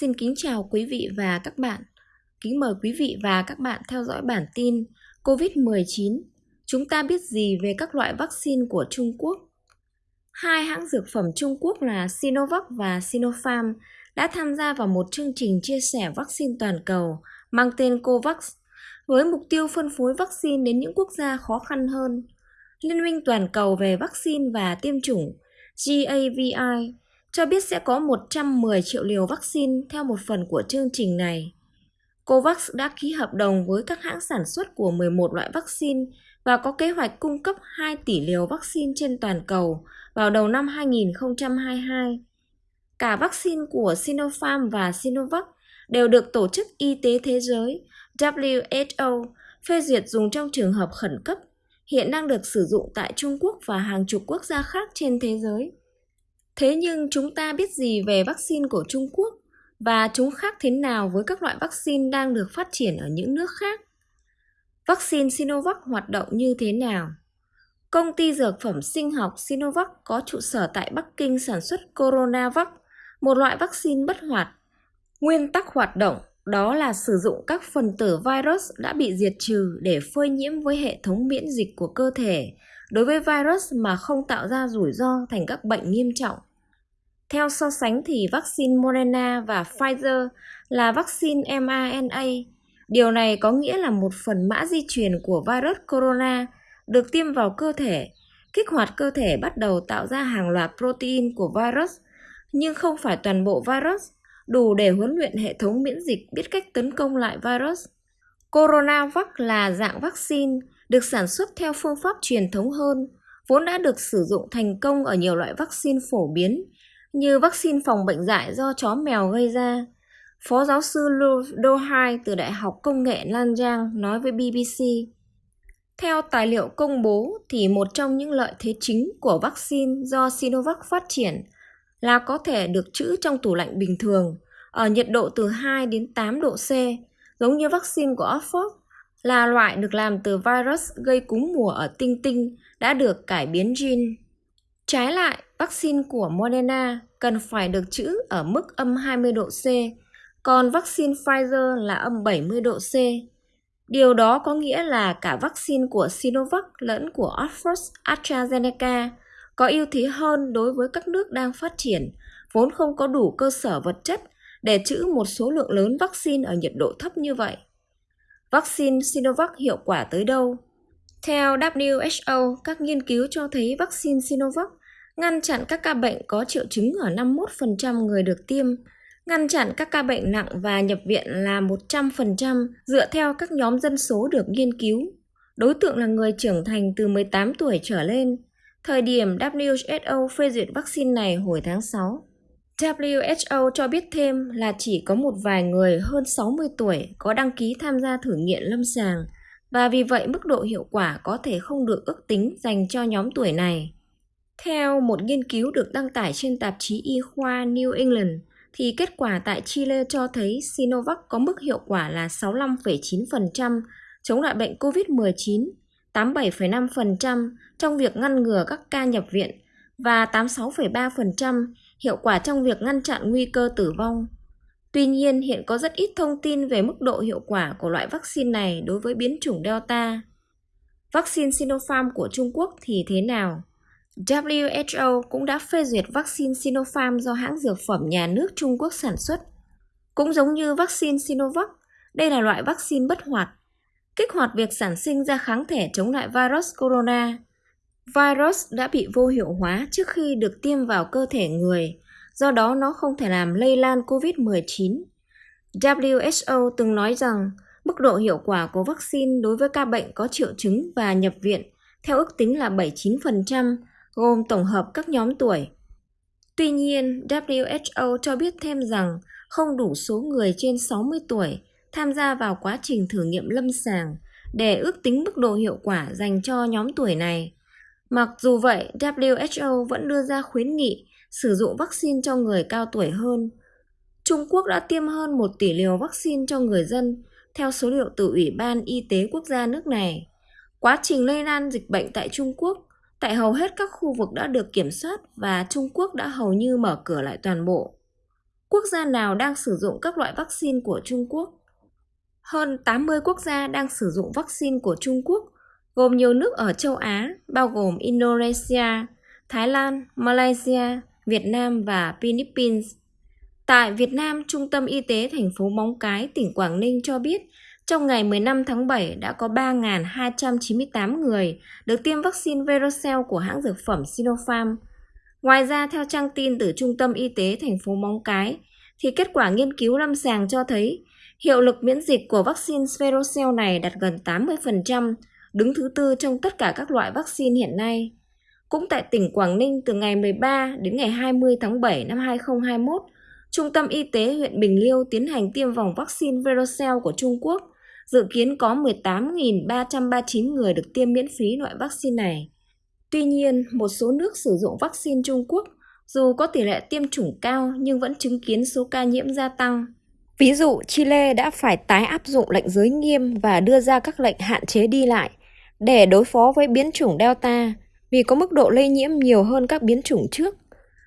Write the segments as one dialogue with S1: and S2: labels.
S1: Xin kính chào quý vị và các bạn. Kính mời quý vị và các bạn theo dõi bản tin COVID-19. Chúng ta biết gì về các loại vaccine của Trung Quốc? Hai hãng dược phẩm Trung Quốc là Sinovac và Sinopharm đã tham gia vào một chương trình chia sẻ vaccine toàn cầu mang tên COVAX, với mục tiêu phân phối vaccine đến những quốc gia khó khăn hơn. Liên minh toàn cầu về vaccine và tiêm chủng GAVI cho biết sẽ có 110 triệu liều vaccine theo một phần của chương trình này. COVAX đã ký hợp đồng với các hãng sản xuất của 11 loại vaccine và có kế hoạch cung cấp 2 tỷ liều vaccine trên toàn cầu vào đầu năm 2022. Cả vaccine của Sinopharm và Sinovac đều được Tổ chức Y tế Thế giới WHO phê duyệt dùng trong trường hợp khẩn cấp, hiện đang được sử dụng tại Trung Quốc và hàng chục quốc gia khác trên thế giới. Thế nhưng chúng ta biết gì về vaccine của Trung Quốc và chúng khác thế nào với các loại vaccine đang được phát triển ở những nước khác? Vaccine Sinovac hoạt động như thế nào? Công ty dược phẩm sinh học Sinovac có trụ sở tại Bắc Kinh sản xuất Coronavac, một loại vaccine bất hoạt. Nguyên tắc hoạt động đó là sử dụng các phần tử virus đã bị diệt trừ để phơi nhiễm với hệ thống miễn dịch của cơ thể đối với virus mà không tạo ra rủi ro thành các bệnh nghiêm trọng. Theo so sánh thì vaccine Moderna và Pfizer là vaccine mRNA. Điều này có nghĩa là một phần mã di truyền của virus corona được tiêm vào cơ thể, kích hoạt cơ thể bắt đầu tạo ra hàng loạt protein của virus, nhưng không phải toàn bộ virus, đủ để huấn luyện hệ thống miễn dịch biết cách tấn công lại virus. Coronavac là dạng vaccine được sản xuất theo phương pháp truyền thống hơn, vốn đã được sử dụng thành công ở nhiều loại vaccine phổ biến như vaccine phòng bệnh dại do chó mèo gây ra. Phó giáo sư Do Dohai từ Đại học Công nghệ Lan Giang nói với BBC. Theo tài liệu công bố thì một trong những lợi thế chính của vaccine do Sinovac phát triển là có thể được trữ trong tủ lạnh bình thường ở nhiệt độ từ 2 đến 8 độ C, giống như vaccine của Oxford là loại được làm từ virus gây cúm mùa ở tinh tinh đã được cải biến gene. Trái lại, vaccine của Moderna cần phải được trữ ở mức âm 20 độ C, còn vaccine Pfizer là âm 70 độ C. Điều đó có nghĩa là cả vaccine của Sinovac lẫn của Oxford AstraZeneca có ưu thế hơn đối với các nước đang phát triển, vốn không có đủ cơ sở vật chất để trữ một số lượng lớn vaccine ở nhiệt độ thấp như vậy. Vaccine Sinovac hiệu quả tới đâu? Theo WHO, các nghiên cứu cho thấy vaccine Sinovac ngăn chặn các ca bệnh có triệu chứng ở 51% người được tiêm, ngăn chặn các ca bệnh nặng và nhập viện là 100% dựa theo các nhóm dân số được nghiên cứu. Đối tượng là người trưởng thành từ 18 tuổi trở lên. Thời điểm WHO phê duyệt vaccine này hồi tháng 6. WHO cho biết thêm là chỉ có một vài người hơn 60 tuổi có đăng ký tham gia thử nghiệm lâm sàng và vì vậy mức độ hiệu quả có thể không được ước tính dành cho nhóm tuổi này. Theo một nghiên cứu được đăng tải trên tạp chí y khoa New England, thì kết quả tại Chile cho thấy Sinovac có mức hiệu quả là 65,9% chống lại bệnh COVID-19, 87,5% trong việc ngăn ngừa các ca nhập viện và 86,3% hiệu quả trong việc ngăn chặn nguy cơ tử vong. Tuy nhiên, hiện có rất ít thông tin về mức độ hiệu quả của loại vaccine này đối với biến chủng Delta. Vaccine Sinopharm của Trung Quốc thì thế nào? WHO cũng đã phê duyệt vaccine Sinopharm do hãng dược phẩm nhà nước Trung Quốc sản xuất. Cũng giống như vaccine Sinovac, đây là loại vaccine bất hoạt, kích hoạt việc sản sinh ra kháng thể chống lại virus corona. Virus đã bị vô hiệu hóa trước khi được tiêm vào cơ thể người, do đó nó không thể làm lây lan COVID-19. WHO từng nói rằng mức độ hiệu quả của vaccine đối với ca bệnh có triệu chứng và nhập viện theo ước tính là 79%, gồm tổng hợp các nhóm tuổi. Tuy nhiên, WHO cho biết thêm rằng không đủ số người trên 60 tuổi tham gia vào quá trình thử nghiệm lâm sàng để ước tính mức độ hiệu quả dành cho nhóm tuổi này. Mặc dù vậy, WHO vẫn đưa ra khuyến nghị sử dụng vaccine cho người cao tuổi hơn. Trung Quốc đã tiêm hơn 1 tỷ liều vaccine cho người dân, theo số liệu từ Ủy ban Y tế quốc gia nước này. Quá trình lây lan dịch bệnh tại Trung Quốc tại hầu hết các khu vực đã được kiểm soát và Trung Quốc đã hầu như mở cửa lại toàn bộ. Quốc gia nào đang sử dụng các loại vaccine của Trung Quốc? Hơn 80 quốc gia đang sử dụng vaccine của Trung Quốc, gồm nhiều nước ở châu Á, bao gồm Indonesia, Thái Lan, Malaysia, Việt Nam và Philippines. Tại Việt Nam, Trung tâm Y tế thành phố Móng Cái, tỉnh Quảng Ninh cho biết, trong ngày 15 tháng 7 đã có 3.298 người được tiêm vaccine Verocell của hãng dược phẩm Sinopharm. Ngoài ra, theo trang tin từ Trung tâm Y tế thành phố Móng Cái, thì kết quả nghiên cứu lâm sàng cho thấy hiệu lực miễn dịch của vaccine Verocell này đạt gần 80%, đứng thứ tư trong tất cả các loại vaccine hiện nay. Cũng tại tỉnh Quảng Ninh từ ngày 13 đến ngày 20 tháng 7 năm 2021, Trung tâm Y tế huyện Bình Liêu tiến hành tiêm vòng vaccine Verocell của Trung Quốc. Dự kiến có 18.339 người được tiêm miễn phí loại vaccine này. Tuy nhiên, một số nước sử dụng vaccine Trung Quốc dù có tỷ lệ tiêm chủng cao nhưng vẫn chứng kiến số ca nhiễm gia tăng. Ví dụ, Chile đã phải tái áp dụng lệnh giới nghiêm và đưa ra các lệnh hạn chế đi lại để đối phó với biến chủng Delta vì có mức độ lây nhiễm nhiều hơn các biến chủng trước.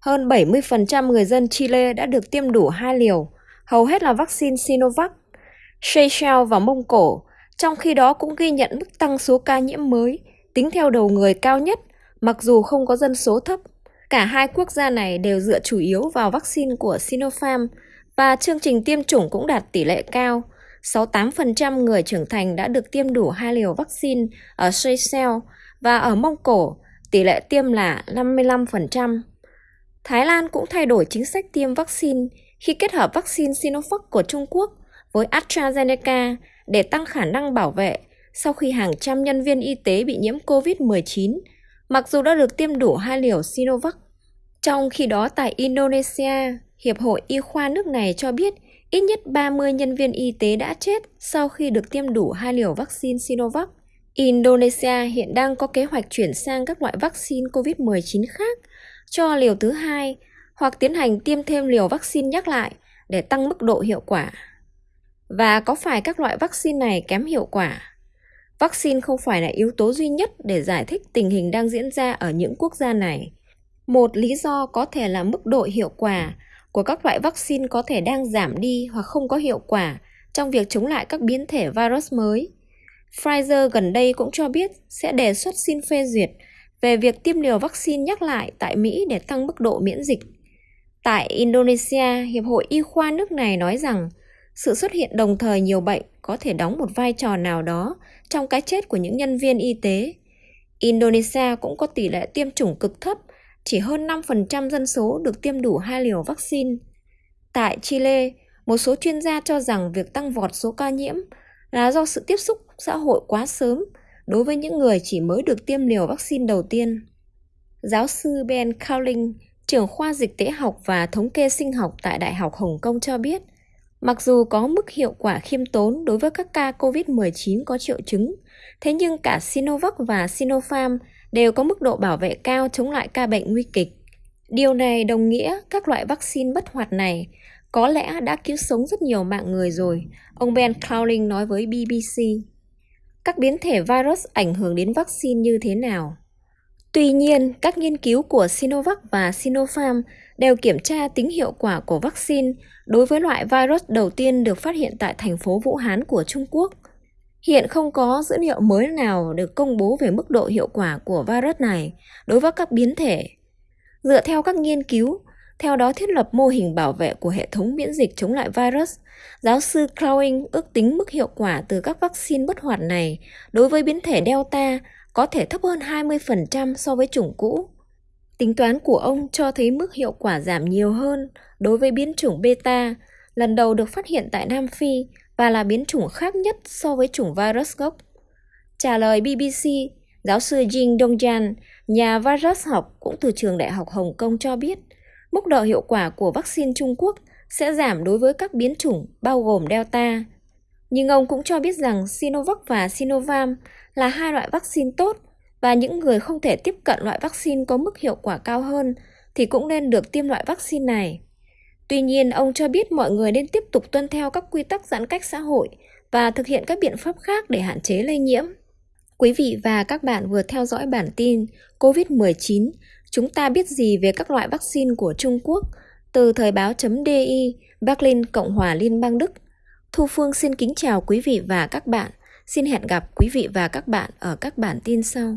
S1: Hơn 70% người dân Chile đã được tiêm đủ hai liều, hầu hết là vaccine Sinovac. Seychelles và Mông Cổ, trong khi đó cũng ghi nhận mức tăng số ca nhiễm mới, tính theo đầu người cao nhất, mặc dù không có dân số thấp. Cả hai quốc gia này đều dựa chủ yếu vào vaccine của Sinopharm và chương trình tiêm chủng cũng đạt tỷ lệ cao. 68% người trưởng thành đã được tiêm đủ hai liều vaccine ở Seychelles và ở Mông Cổ, tỷ lệ tiêm là 55%. Thái Lan cũng thay đổi chính sách tiêm vaccine khi kết hợp vaccine Sinovac của Trung Quốc với AstraZeneca để tăng khả năng bảo vệ sau khi hàng trăm nhân viên y tế bị nhiễm COVID-19, mặc dù đã được tiêm đủ hai liều Sinovac. Trong khi đó tại Indonesia, Hiệp hội Y khoa nước này cho biết ít nhất 30 nhân viên y tế đã chết sau khi được tiêm đủ hai liều vaccine Sinovac. Indonesia hiện đang có kế hoạch chuyển sang các loại vaccine COVID-19 khác cho liều thứ hai hoặc tiến hành tiêm thêm liều vaccine nhắc lại để tăng mức độ hiệu quả. Và có phải các loại vaccine này kém hiệu quả? Vaccine không phải là yếu tố duy nhất để giải thích tình hình đang diễn ra ở những quốc gia này. Một lý do có thể là mức độ hiệu quả của các loại vaccine có thể đang giảm đi hoặc không có hiệu quả trong việc chống lại các biến thể virus mới. Pfizer gần đây cũng cho biết sẽ đề xuất xin phê duyệt về việc tiêm liều vaccine nhắc lại tại Mỹ để tăng mức độ miễn dịch. Tại Indonesia, Hiệp hội Y khoa nước này nói rằng sự xuất hiện đồng thời nhiều bệnh có thể đóng một vai trò nào đó trong cái chết của những nhân viên y tế. Indonesia cũng có tỷ lệ tiêm chủng cực thấp, chỉ hơn 5% dân số được tiêm đủ hai liều vaccine. Tại Chile, một số chuyên gia cho rằng việc tăng vọt số ca nhiễm là do sự tiếp xúc xã hội quá sớm đối với những người chỉ mới được tiêm liều vaccine đầu tiên. Giáo sư Ben Cowling, trưởng khoa dịch tễ học và thống kê sinh học tại Đại học Hồng Kông cho biết, mặc dù có mức hiệu quả khiêm tốn đối với các ca COVID-19 có triệu chứng, thế nhưng cả Sinovac và Sinopharm đều có mức độ bảo vệ cao chống lại ca bệnh nguy kịch. Điều này đồng nghĩa các loại vaccine bất hoạt này có lẽ đã cứu sống rất nhiều mạng người rồi, ông Ben Cowling nói với BBC các biến thể virus ảnh hưởng đến vaccine như thế nào. Tuy nhiên, các nghiên cứu của Sinovac và Sinopharm đều kiểm tra tính hiệu quả của vaccine đối với loại virus đầu tiên được phát hiện tại thành phố Vũ Hán của Trung Quốc. Hiện không có dữ liệu mới nào được công bố về mức độ hiệu quả của virus này đối với các biến thể. Dựa theo các nghiên cứu, theo đó thiết lập mô hình bảo vệ của hệ thống miễn dịch chống lại virus. Giáo sư Crowing ước tính mức hiệu quả từ các vaccine bất hoạt này đối với biến thể Delta có thể thấp hơn 20% so với chủng cũ. Tính toán của ông cho thấy mức hiệu quả giảm nhiều hơn đối với biến chủng beta, lần đầu được phát hiện tại Nam Phi và là biến chủng khác nhất so với chủng virus gốc. Trả lời BBC, giáo sư Jing Dongjan, nhà virus học cũng từ trường Đại học Hồng Kông cho biết – Mức độ hiệu quả của vaccine Trung Quốc sẽ giảm đối với các biến chủng bao gồm Delta. Nhưng ông cũng cho biết rằng Sinovac và Sinovac là hai loại vaccine tốt và những người không thể tiếp cận loại vaccine có mức hiệu quả cao hơn thì cũng nên được tiêm loại vaccine này. Tuy nhiên, ông cho biết mọi người nên tiếp tục tuân theo các quy tắc giãn cách xã hội và thực hiện các biện pháp khác để hạn chế lây nhiễm. Quý vị và các bạn vừa theo dõi bản tin COVID-19 Chúng ta biết gì về các loại vaccine của Trung Quốc? Từ thời báo.di, Berlin, Cộng hòa Liên bang Đức, Thu Phương xin kính chào quý vị và các bạn. Xin hẹn gặp quý vị và các bạn ở các bản tin sau.